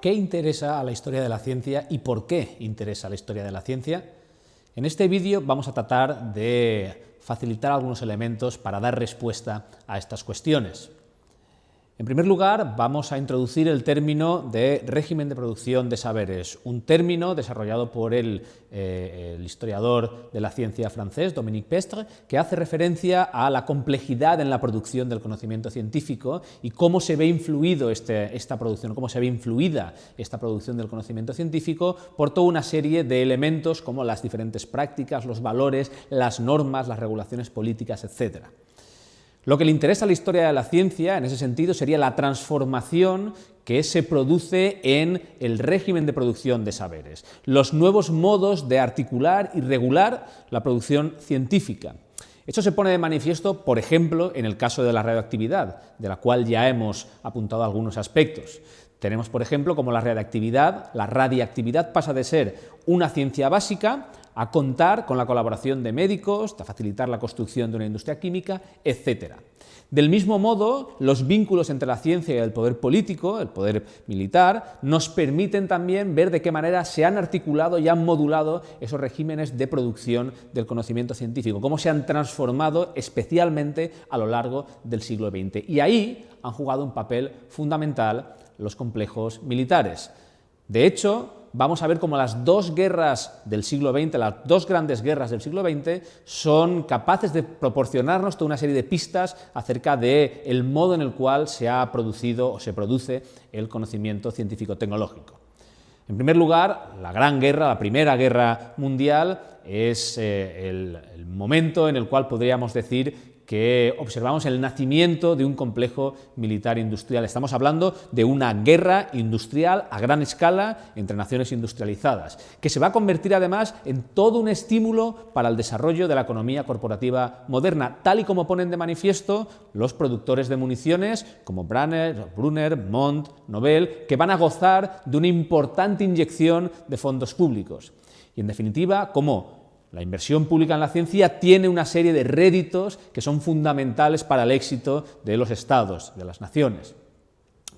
¿Qué interesa a la historia de la ciencia y por qué interesa la historia de la ciencia? En este vídeo vamos a tratar de facilitar algunos elementos para dar respuesta a estas cuestiones. En primer lugar, vamos a introducir el término de régimen de producción de saberes, un término desarrollado por el, eh, historiador de la ciencia francés, Dominique Pestre, que hace referencia a la complejidad en la producción del conocimiento científico y cómo se ve influido este, esta producción, cómo se ve influida esta producción del conocimiento científico por toda una serie de elementos como las diferentes prácticas, los valores, las normas, las regulaciones políticas, etc. Lo que le interesa a la historia de la ciencia, en ese sentido, sería la transformación que se produce en el régimen de producción de saberes, los nuevos modos de articular y regular la producción científica. Esto se pone de manifiesto, por ejemplo, en el caso de la radioactividad, de la cual ya hemos apuntado algunos aspectos. Tenemos, por ejemplo, como la radioactividad, la radiactividad pasa de ser una ciencia básica a contar con la colaboración de médicos, a facilitar la construcción de una industria química, etc. Del mismo modo, los vínculos entre la ciencia y el poder político, el poder militar, nos permiten también ver de qué manera se han articulado y han modulado esos regímenes de producción del conocimiento científico, cómo se han transformado especialmente a lo largo del siglo XX. Y ahí han jugado un papel fundamental los complejos militares. De hecho, vamos a ver cómo las dos guerras del siglo XX, las dos grandes guerras del siglo XX, son capaces de proporcionarnos toda una serie de pistas acerca del el modo en el cual se ha producido o se produce el conocimiento científico-tecnológico. En primer lugar, la Gran Guerra, la Primera Guerra Mundial, es eh, el momento en el cual podríamos decir que observamos el nacimiento de un complejo militar industrial. Estamos hablando de una guerra industrial a gran escala entre naciones industrializadas, que se va a convertir además en todo un estímulo para el desarrollo de la economía corporativa moderna, tal y como ponen de manifiesto los productores de municiones como Brunner, Brunner Mont, Nobel, que van a gozar de una importante inyección de fondos públicos. Y en definitiva, como la inversión pública en la ciencia tiene una serie de réditos que son fundamentales para el éxito de los estados, de las naciones.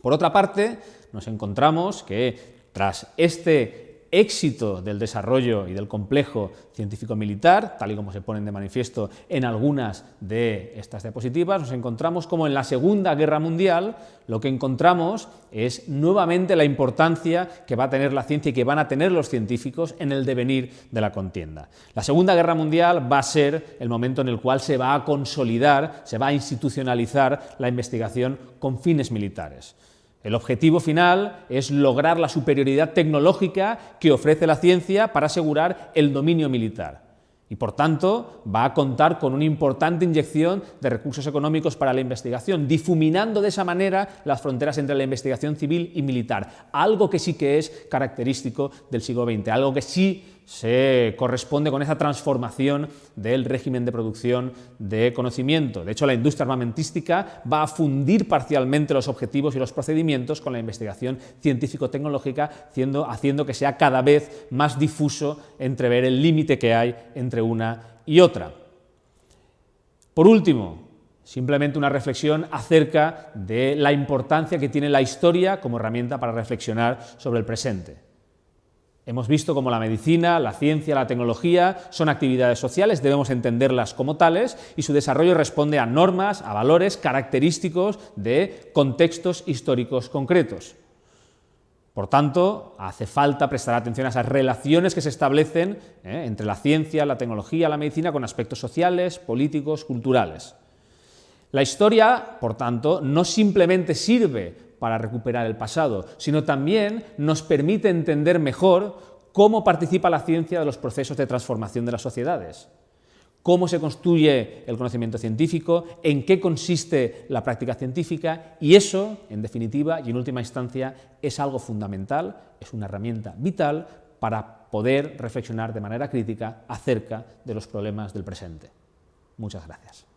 Por otra parte, nos encontramos que tras este éxito del desarrollo y del complejo científico-militar, tal y como se ponen de manifiesto en algunas de estas diapositivas, nos encontramos como en la Segunda Guerra Mundial lo que encontramos es nuevamente la importancia que va a tener la ciencia y que van a tener los científicos en el devenir de la contienda. La Segunda Guerra Mundial va a ser el momento en el cual se va a consolidar, se va a institucionalizar la investigación con fines militares. El objetivo final es lograr la superioridad tecnológica que ofrece la ciencia para asegurar el dominio militar. Y por tanto va a contar con una importante inyección de recursos económicos para la investigación, difuminando de esa manera las fronteras entre la investigación civil y militar, algo que sí que es característico del siglo XX, algo que sí se corresponde con esa transformación del régimen de producción de conocimiento. De hecho, la industria armamentística va a fundir parcialmente los objetivos y los procedimientos con la investigación científico-tecnológica, haciendo que sea cada vez más difuso entrever el límite que hay entre una y otra. Por último, simplemente una reflexión acerca de la importancia que tiene la historia como herramienta para reflexionar sobre el presente. Hemos visto cómo la medicina, la ciencia, la tecnología son actividades sociales, debemos entenderlas como tales y su desarrollo responde a normas, a valores característicos de contextos históricos concretos. Por tanto, hace falta prestar atención a esas relaciones que se establecen ¿eh? entre la ciencia, la tecnología, la medicina con aspectos sociales, políticos, culturales. La historia, por tanto, no simplemente sirve para recuperar el pasado, sino también nos permite entender mejor cómo participa la ciencia de los procesos de transformación de las sociedades, cómo se construye el conocimiento científico, en qué consiste la práctica científica y eso, en definitiva y en última instancia, es algo fundamental, es una herramienta vital para poder reflexionar de manera crítica acerca de los problemas del presente. Muchas gracias.